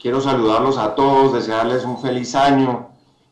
Quiero, saludarlos a todos, desearles un feliz año,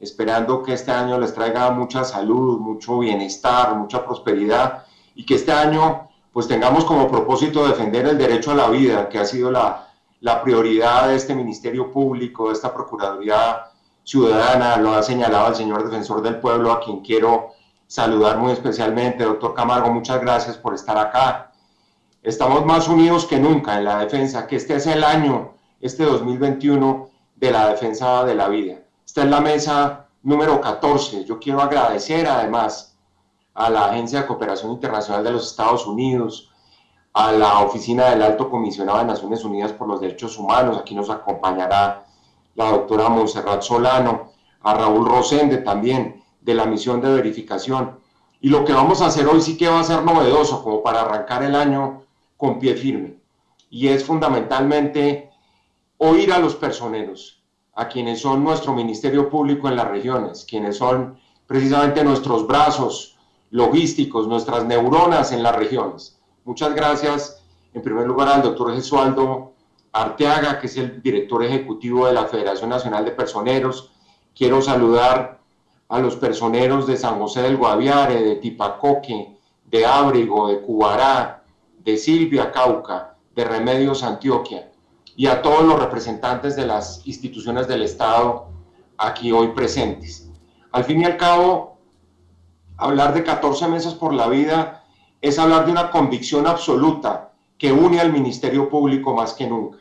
esperando que este año les traiga mucha salud, mucho bienestar, mucha prosperidad y que este año pues tengamos como propósito defender el derecho a la vida, que ha sido la, la prioridad de este Ministerio Público, de esta Procuraduría Ciudadana, lo ha señalado el señor defensor del pueblo, a quien quiero saludar muy especialmente. Doctor Camargo, muchas gracias por estar acá. Estamos más unidos que nunca en la defensa, que este es el año, este 2021, de la defensa de la vida. Esta es la mesa número 14. Yo quiero agradecer además a la Agencia de Cooperación Internacional de los Estados Unidos, a la Oficina del Alto Comisionado de Naciones Unidas por los Derechos Humanos, aquí nos acompañará la doctora Montserrat Solano, a Raúl Rosende también, de la misión de verificación. Y lo que vamos a hacer hoy sí que va a ser novedoso, como para arrancar el año con pie firme. Y es fundamentalmente oír a los personeros, a quienes son nuestro Ministerio Público en las regiones, quienes son precisamente nuestros brazos, logísticos, nuestras neuronas en las regiones. Muchas gracias, en primer lugar, al doctor Jesualdo Arteaga, que es el director ejecutivo de la Federación Nacional de Personeros. Quiero saludar a los personeros de San José del Guaviare, de Tipacoque, de Ábrigo, de Cubará, de Silvia Cauca, de Remedios Antioquia, y a todos los representantes de las instituciones del Estado aquí hoy presentes. Al fin y al cabo, hablar de 14 meses por la vida es hablar de una convicción absoluta que une al Ministerio Público más que nunca.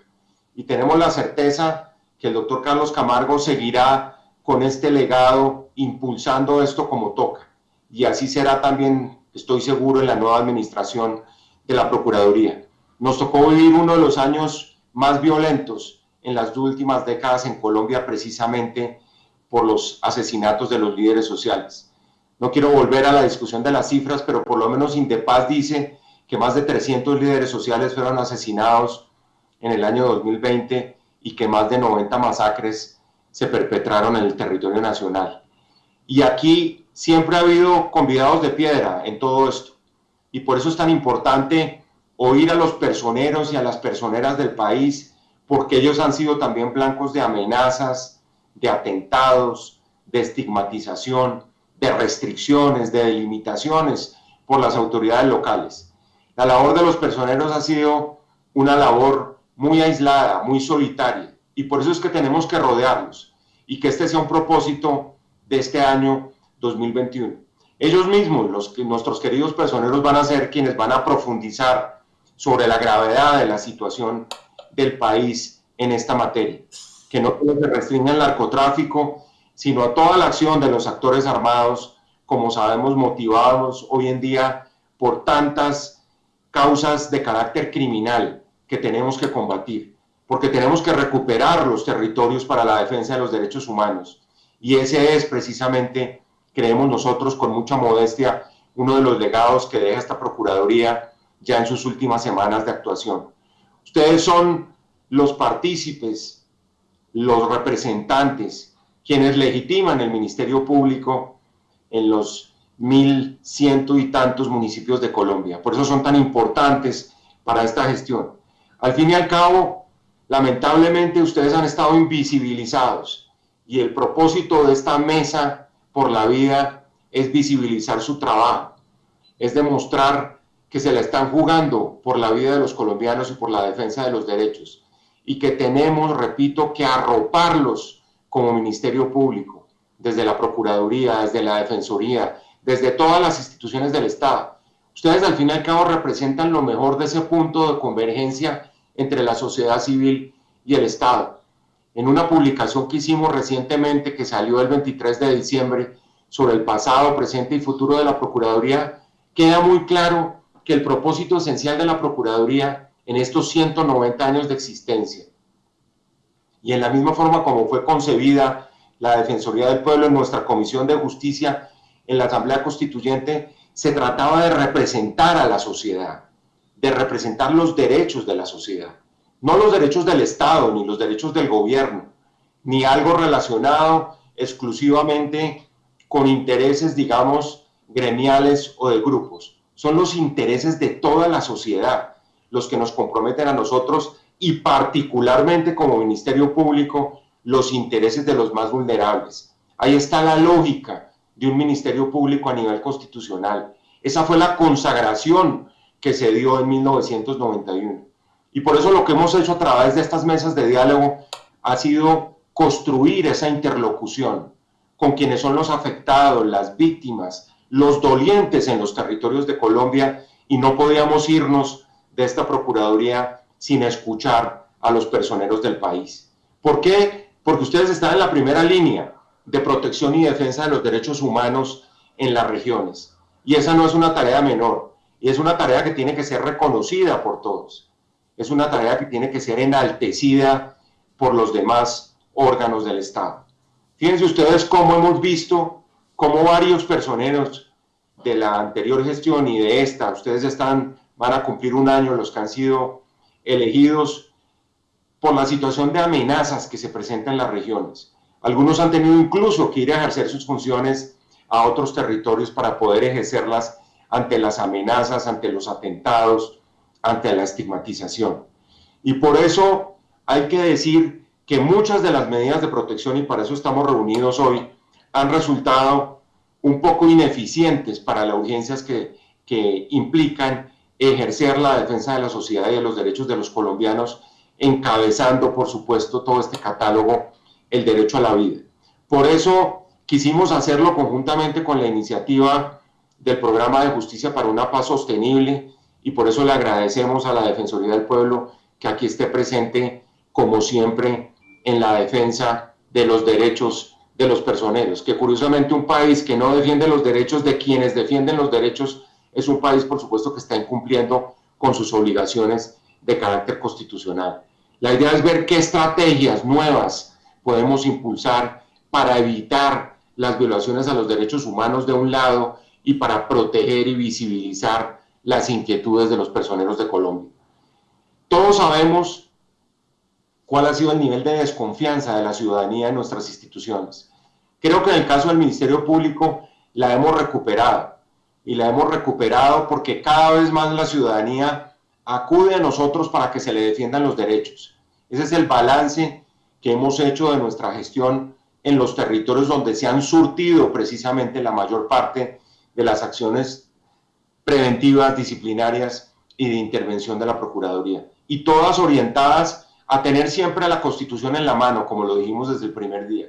Y tenemos la certeza que el doctor Carlos Camargo seguirá con este legado impulsando esto como toca. Y así será también, estoy seguro, en la nueva administración de la Procuraduría. Nos tocó vivir uno de los años más violentos en las últimas décadas en Colombia precisamente por los asesinatos de los líderes sociales no quiero volver a la discusión de las cifras, pero por lo menos Indepaz dice que más de 300 líderes sociales fueron asesinados en el año 2020 y que más de 90 masacres se perpetraron en el territorio nacional. Y aquí siempre ha habido convidados de piedra en todo esto. Y por eso es tan importante oír a los personeros y a las personeras del país, porque ellos han sido también blancos de amenazas, de atentados, de estigmatización, de restricciones, de delimitaciones por las autoridades locales. La labor de los personeros ha sido una labor muy aislada, muy solitaria, y por eso es que tenemos que rodearlos y que este sea un propósito de este año 2021. Ellos mismos, los, nuestros queridos personeros, van a ser quienes van a profundizar sobre la gravedad de la situación del país en esta materia, que no se restringe el narcotráfico, sino a toda la acción de los actores armados, como sabemos, motivados hoy en día por tantas causas de carácter criminal que tenemos que combatir, porque tenemos que recuperar los territorios para la defensa de los derechos humanos. Y ese es precisamente, creemos nosotros con mucha modestia, uno de los legados que deja esta Procuraduría ya en sus últimas semanas de actuación. Ustedes son los partícipes, los representantes quienes legitiman el Ministerio Público en los mil ciento y tantos municipios de Colombia. Por eso son tan importantes para esta gestión. Al fin y al cabo, lamentablemente ustedes han estado invisibilizados y el propósito de esta mesa por la vida es visibilizar su trabajo, es demostrar que se la están jugando por la vida de los colombianos y por la defensa de los derechos y que tenemos, repito, que arroparlos como Ministerio Público, desde la Procuraduría, desde la Defensoría, desde todas las instituciones del Estado. Ustedes al fin y al cabo representan lo mejor de ese punto de convergencia entre la sociedad civil y el Estado. En una publicación que hicimos recientemente, que salió el 23 de diciembre, sobre el pasado, presente y futuro de la Procuraduría, queda muy claro que el propósito esencial de la Procuraduría en estos 190 años de existencia y en la misma forma como fue concebida la Defensoría del Pueblo en nuestra Comisión de Justicia en la Asamblea Constituyente, se trataba de representar a la sociedad, de representar los derechos de la sociedad, no los derechos del Estado ni los derechos del gobierno, ni algo relacionado exclusivamente con intereses, digamos, gremiales o de grupos. Son los intereses de toda la sociedad los que nos comprometen a nosotros y particularmente como Ministerio Público los intereses de los más vulnerables. Ahí está la lógica de un Ministerio Público a nivel constitucional. Esa fue la consagración que se dio en 1991. Y por eso lo que hemos hecho a través de estas mesas de diálogo ha sido construir esa interlocución con quienes son los afectados, las víctimas, los dolientes en los territorios de Colombia y no podíamos irnos de esta Procuraduría sin escuchar a los personeros del país. ¿Por qué? Porque ustedes están en la primera línea de protección y defensa de los derechos humanos en las regiones. Y esa no es una tarea menor, y es una tarea que tiene que ser reconocida por todos. Es una tarea que tiene que ser enaltecida por los demás órganos del Estado. Fíjense ustedes cómo hemos visto cómo varios personeros de la anterior gestión y de esta, ustedes están, van a cumplir un año los que han sido elegidos por la situación de amenazas que se presentan en las regiones. Algunos han tenido incluso que ir a ejercer sus funciones a otros territorios para poder ejercerlas ante las amenazas, ante los atentados, ante la estigmatización. Y por eso hay que decir que muchas de las medidas de protección, y para eso estamos reunidos hoy, han resultado un poco ineficientes para las urgencias que, implican ejercer la defensa de la sociedad y de los derechos de los colombianos, encabezando, por supuesto, todo este catálogo, el derecho a la vida. Por eso quisimos hacerlo conjuntamente con la iniciativa del Programa de Justicia para una Paz Sostenible y por eso le agradecemos a la Defensoría del Pueblo que aquí esté presente, como siempre, en la defensa de los derechos de los personeros, que curiosamente un país que no defiende los derechos de quienes defienden los derechos es un país, por supuesto, que está incumpliendo con sus obligaciones de carácter constitucional. La idea es ver qué estrategias nuevas podemos impulsar para evitar las violaciones a los derechos humanos de un lado y para proteger y visibilizar las inquietudes de los personeros de Colombia. Todos sabemos cuál ha sido el nivel de desconfianza de la ciudadanía en nuestras instituciones. Creo que en el caso del Ministerio Público la hemos recuperado y la hemos recuperado porque cada vez más la ciudadanía acude a nosotros para que se le defiendan los derechos. Ese es el balance que hemos hecho de nuestra gestión en los territorios donde se han surtido precisamente la mayor parte de las acciones preventivas, disciplinarias y de intervención de la Procuraduría. Y todas orientadas a tener siempre la Constitución en la mano, como lo dijimos desde el primer día.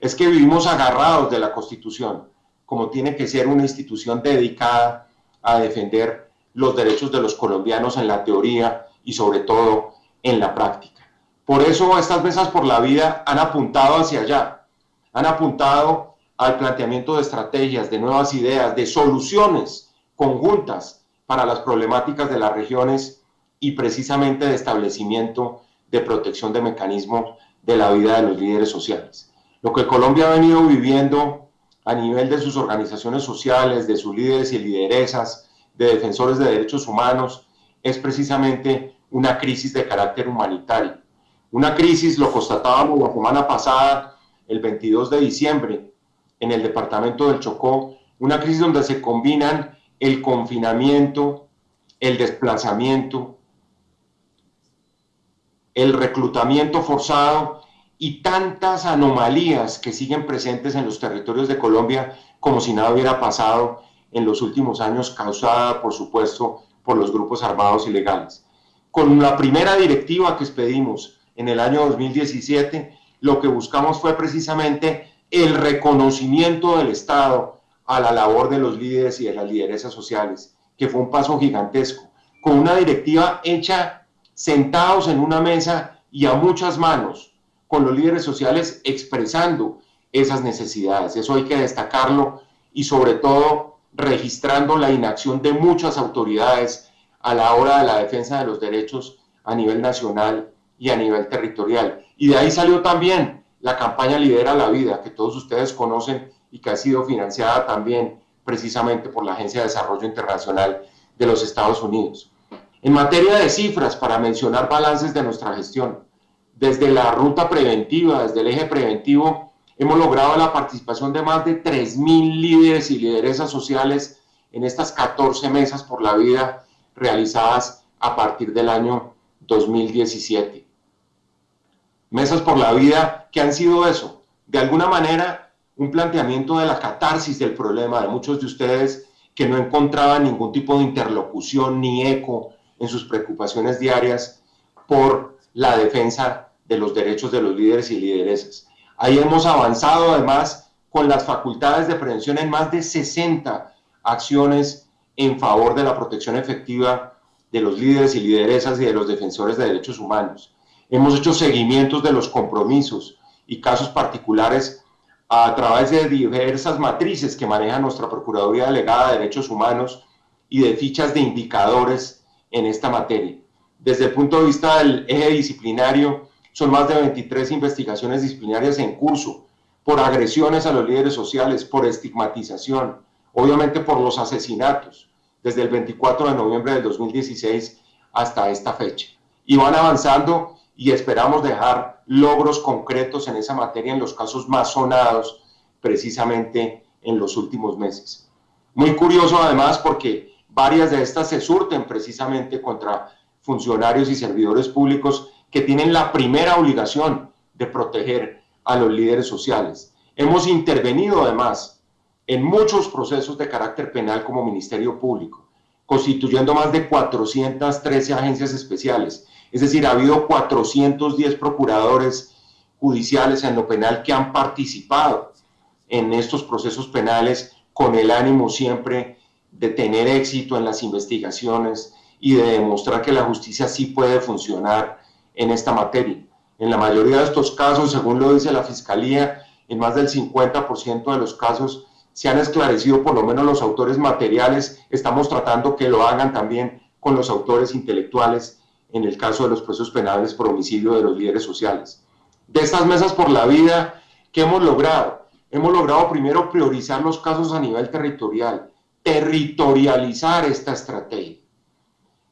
Es que vivimos agarrados de la Constitución, como tiene que ser una institución dedicada a defender los derechos de los colombianos en la teoría y sobre todo en la práctica. Por eso estas mesas por la vida han apuntado hacia allá, han apuntado al planteamiento de estrategias, de nuevas ideas, de soluciones conjuntas para las problemáticas de las regiones y precisamente de establecimiento de protección de mecanismos de la vida de los líderes sociales. Lo que Colombia ha venido viviendo a nivel de sus organizaciones sociales, de sus líderes y lideresas, de defensores de derechos humanos, es precisamente una crisis de carácter humanitario. Una crisis, lo constatábamos la semana pasada, el 22 de diciembre, en el departamento del Chocó, una crisis donde se combinan el confinamiento, el desplazamiento, el reclutamiento forzado y tantas anomalías que siguen presentes en los territorios de Colombia como si nada hubiera pasado en los últimos años, causada, por supuesto, por los grupos armados ilegales. Con la primera directiva que expedimos en el año 2017, lo que buscamos fue precisamente el reconocimiento del Estado a la labor de los líderes y de las lideresas sociales, que fue un paso gigantesco, con una directiva hecha sentados en una mesa y a muchas manos con los líderes sociales expresando esas necesidades. Eso hay que destacarlo y sobre todo registrando la inacción de muchas autoridades a la hora de la defensa de los derechos a nivel nacional y a nivel territorial. Y de ahí salió también la campaña Lidera la Vida, que todos ustedes conocen y que ha sido financiada también precisamente por la Agencia de Desarrollo Internacional de los Estados Unidos. En materia de cifras, para mencionar balances de nuestra gestión, desde la ruta preventiva, desde el eje preventivo, hemos logrado la participación de más de 3.000 líderes y lideresas sociales en estas 14 mesas por la vida realizadas a partir del año 2017. Mesas por la vida, ¿qué han sido eso? De alguna manera, un planteamiento de la catarsis del problema de muchos de ustedes que no encontraban ningún tipo de interlocución ni eco en sus preocupaciones diarias por la defensa de los derechos de los líderes y lideresas. Ahí hemos avanzado además con las facultades de prevención en más de 60 acciones en favor de la protección efectiva de los líderes y lideresas y de los defensores de derechos humanos. Hemos hecho seguimientos de los compromisos y casos particulares a través de diversas matrices que maneja nuestra Procuraduría Delegada de Derechos Humanos y de fichas de indicadores en esta materia. Desde el punto de vista del eje disciplinario, son más de 23 investigaciones disciplinarias en curso por agresiones a los líderes sociales, por estigmatización, obviamente por los asesinatos, desde el 24 de noviembre del 2016 hasta esta fecha. Y van avanzando y esperamos dejar logros concretos en esa materia en los casos más sonados precisamente en los últimos meses. Muy curioso además porque varias de estas se surten precisamente contra funcionarios y servidores públicos que tienen la primera obligación de proteger a los líderes sociales. Hemos intervenido además en muchos procesos de carácter penal como Ministerio Público, constituyendo más de 413 agencias especiales. Es decir, ha habido 410 procuradores judiciales en lo penal que han participado en estos procesos penales con el ánimo siempre de tener éxito en las investigaciones y de demostrar que la justicia sí puede funcionar en esta materia. En la mayoría de estos casos, según lo dice la Fiscalía, en más del 50% de los casos se han esclarecido por lo menos los autores materiales. Estamos tratando que lo hagan también con los autores intelectuales en el caso de los procesos penales por homicidio de los líderes sociales. De estas mesas por la vida, ¿qué hemos logrado? Hemos logrado primero priorizar los casos a nivel territorial, territorializar esta estrategia.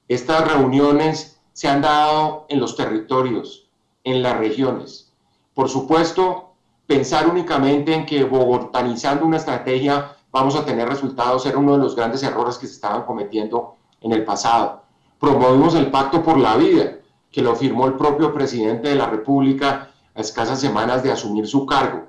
Estas reuniones se han dado en los territorios, en las regiones. Por supuesto, pensar únicamente en que bogotanizando una estrategia vamos a tener resultados era uno de los grandes errores que se estaban cometiendo en el pasado. Promovimos el Pacto por la Vida, que lo firmó el propio presidente de la República a escasas semanas de asumir su cargo,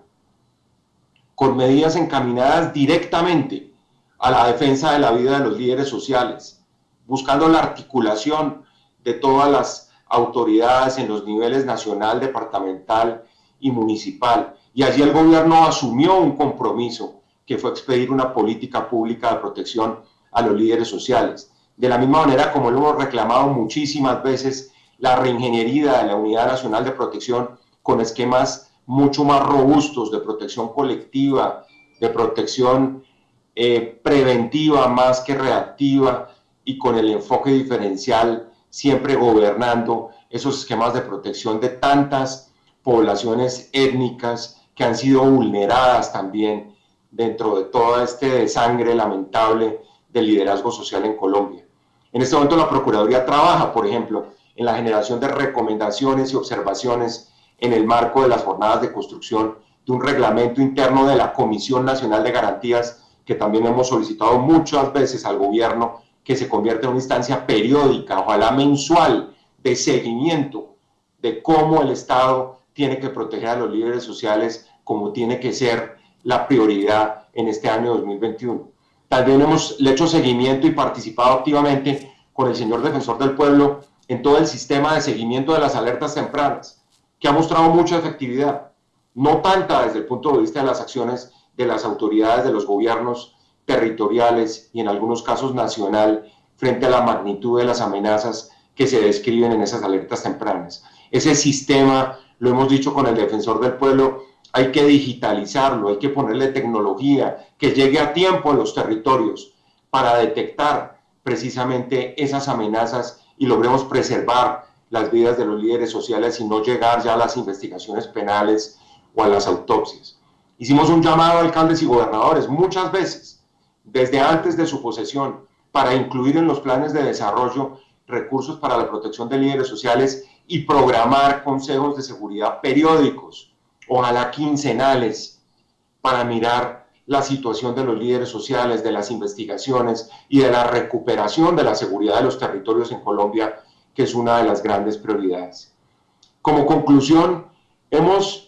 con medidas encaminadas directamente a la defensa de la vida de los líderes sociales, buscando la articulación de todas las autoridades en los niveles nacional, departamental y municipal. Y allí el gobierno asumió un compromiso que fue expedir una política pública de protección a los líderes sociales. De la misma manera como lo hemos reclamado muchísimas veces, la reingeniería de la Unidad Nacional de Protección con esquemas mucho más robustos de protección colectiva, de protección eh, preventiva más que reactiva, y con el enfoque diferencial, siempre gobernando esos esquemas de protección de tantas poblaciones étnicas que han sido vulneradas también dentro de todo este desangre lamentable del liderazgo social en Colombia. En este momento la Procuraduría trabaja, por ejemplo, en la generación de recomendaciones y observaciones en el marco de las jornadas de construcción de un reglamento interno de la Comisión Nacional de Garantías que también hemos solicitado muchas veces al gobierno que se convierte en una instancia periódica, ojalá mensual, de seguimiento de cómo el Estado tiene que proteger a los líderes sociales como tiene que ser la prioridad en este año 2021. También hemos hecho seguimiento y participado activamente con el señor defensor del pueblo en todo el sistema de seguimiento de las alertas tempranas, que ha mostrado mucha efectividad, no tanta desde el punto de vista de las acciones de las autoridades, de los gobiernos territoriales y en algunos casos nacional frente a la magnitud de las amenazas que se describen en esas alertas tempranas. Ese sistema, lo hemos dicho con el defensor del pueblo, hay que digitalizarlo, hay que ponerle tecnología que llegue a tiempo a los territorios para detectar precisamente esas amenazas y logremos preservar las vidas de los líderes sociales y no llegar ya a las investigaciones penales o a las autopsias. Hicimos un llamado a alcaldes y gobernadores muchas veces desde antes de su posesión para incluir en los planes de desarrollo recursos para la protección de líderes sociales y programar consejos de seguridad periódicos, ojalá quincenales, para mirar la situación de los líderes sociales, de las investigaciones y de la recuperación de la seguridad de los territorios en Colombia que es una de las grandes prioridades. Como conclusión, hemos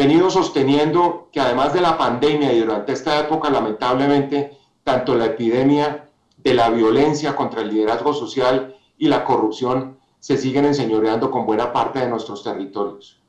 venido sosteniendo que además de la pandemia y durante esta época, lamentablemente, tanto la epidemia de la violencia contra el liderazgo social y la corrupción se siguen enseñoreando con buena parte de nuestros territorios.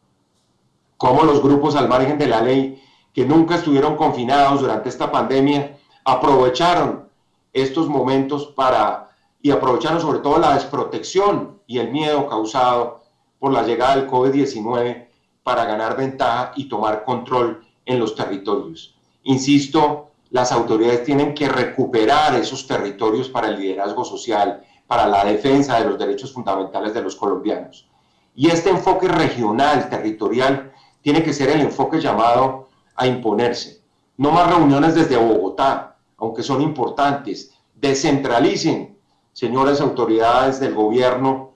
Como los grupos al margen de la ley, que nunca estuvieron confinados durante esta pandemia, aprovecharon estos momentos para, y aprovecharon sobre todo la desprotección y el miedo causado por la llegada del COVID-19 para ganar ventaja y tomar control en los territorios. Insisto, las autoridades tienen que recuperar esos territorios para el liderazgo social, para la defensa de los derechos fundamentales de los colombianos. Y este enfoque regional, territorial, tiene que ser el enfoque llamado a imponerse. No más reuniones desde Bogotá, aunque son importantes. Descentralicen, señores autoridades del gobierno,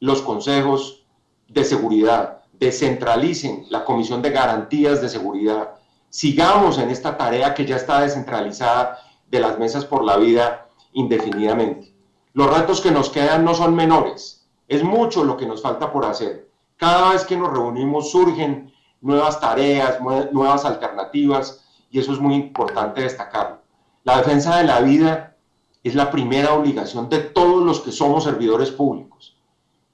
los consejos de seguridad descentralicen la Comisión de Garantías de Seguridad, sigamos en esta tarea que ya está descentralizada de las mesas por la vida indefinidamente. Los retos que nos quedan no son menores, es mucho lo que nos falta por hacer. Cada vez que nos reunimos surgen nuevas tareas, nuevas alternativas y eso es muy importante destacarlo. La defensa de la vida es la primera obligación de todos los que somos servidores públicos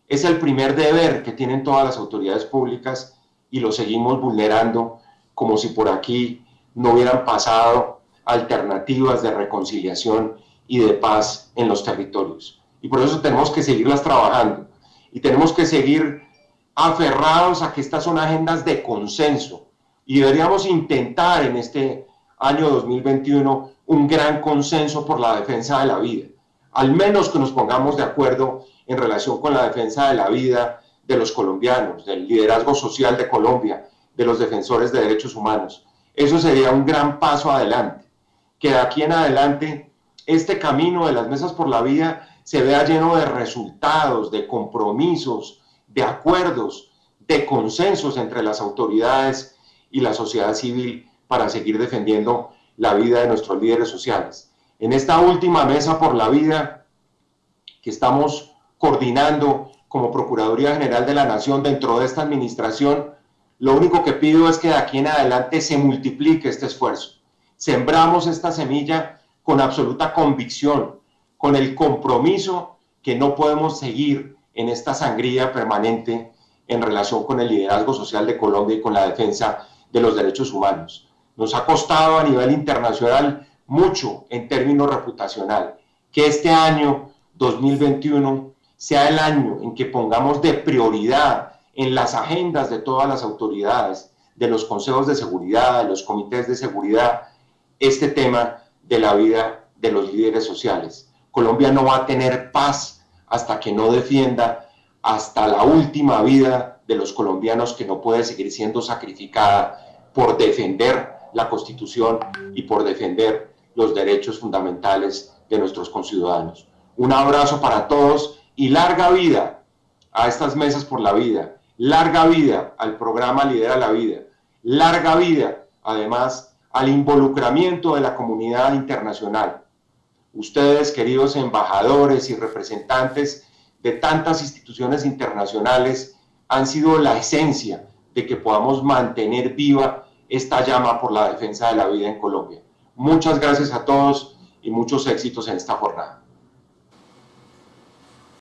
es el primer deber que tienen todas las autoridades públicas y lo seguimos vulnerando como si por aquí no hubieran pasado alternativas de reconciliación y de paz en los territorios. Y por eso tenemos que seguirlas trabajando y tenemos que seguir aferrados a que estas son agendas de consenso y deberíamos intentar en este año 2021 un gran consenso por la defensa de la vida. Al menos que nos pongamos de acuerdo en relación con la defensa de la vida de los colombianos, del liderazgo social de Colombia, de los defensores de derechos humanos. Eso sería un gran paso adelante. Que de aquí en adelante este camino de las mesas por la vida se vea lleno de resultados, de compromisos, de acuerdos, de consensos entre las autoridades y la sociedad civil para seguir defendiendo la vida de nuestros líderes sociales. En esta última mesa por la vida que estamos coordinando como Procuraduría General de la Nación dentro de esta administración, lo único que pido es que de aquí en adelante se multiplique este esfuerzo. Sembramos esta semilla con absoluta convicción, con el compromiso que no podemos seguir en esta sangría permanente en relación con el liderazgo social de Colombia y con la defensa de los derechos humanos. Nos ha costado a nivel internacional mucho en términos reputacional que este año 2021 sea el año en que pongamos de prioridad en las agendas de todas las autoridades, de los consejos de seguridad, de los comités de seguridad, este tema de la vida de los líderes sociales. Colombia no va a tener paz hasta que no defienda hasta la última vida de los colombianos que no puede seguir siendo sacrificada por defender la Constitución y por defender los derechos fundamentales de nuestros conciudadanos. Un abrazo para todos y larga vida a estas mesas por la vida, larga vida al programa Lidera la Vida, larga vida además al involucramiento de la comunidad internacional. Ustedes, queridos embajadores y representantes de tantas instituciones internacionales, han sido la esencia de que podamos mantener viva esta llama por la defensa de la vida en Colombia. Muchas gracias a todos y muchos éxitos en esta jornada.